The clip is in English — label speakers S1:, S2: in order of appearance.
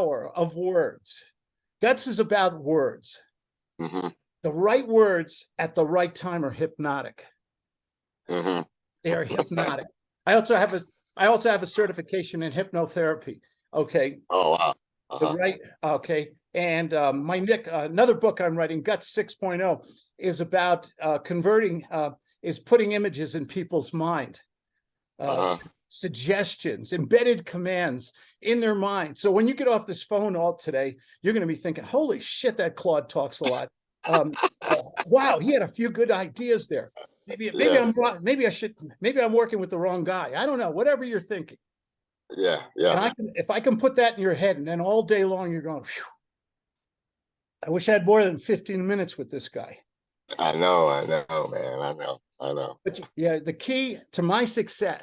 S1: power of words. Guts is about words.
S2: Mhm,
S1: The right words at the right time are hypnotic.
S2: mhm.
S1: They are hypnotic. I also have a, I also have a certification in hypnotherapy. Okay,
S2: Oh, wow.
S1: the
S2: Uh-huh.
S1: right, okay. And um, my Nick, another book I'm writing, Guts 6.0, is about uh, converting, uh, is putting images in people's mind. Uh,
S2: Uh-huh.
S1: Suggestions, embedded commands in their mind. So when you get off this phone all today, you're going to be thinking, holy shit, that Claude talks a lot. Um, uh, wow, he had a few good ideas there. Maybe, maybe
S2: Yeah.
S1: I'm wrong. Maybe I should, maybe I'm working with the wrong guy. I don't know, whatever you're thinking.
S2: Yeah,
S1: And
S2: yeah.
S1: I can, if I can put that in your head and then all day long, you're going, "Phew, I wish I had more than 15 minutes with this guy.
S2: I know, I know, man. I know, I know.
S1: But yeah, the key to my success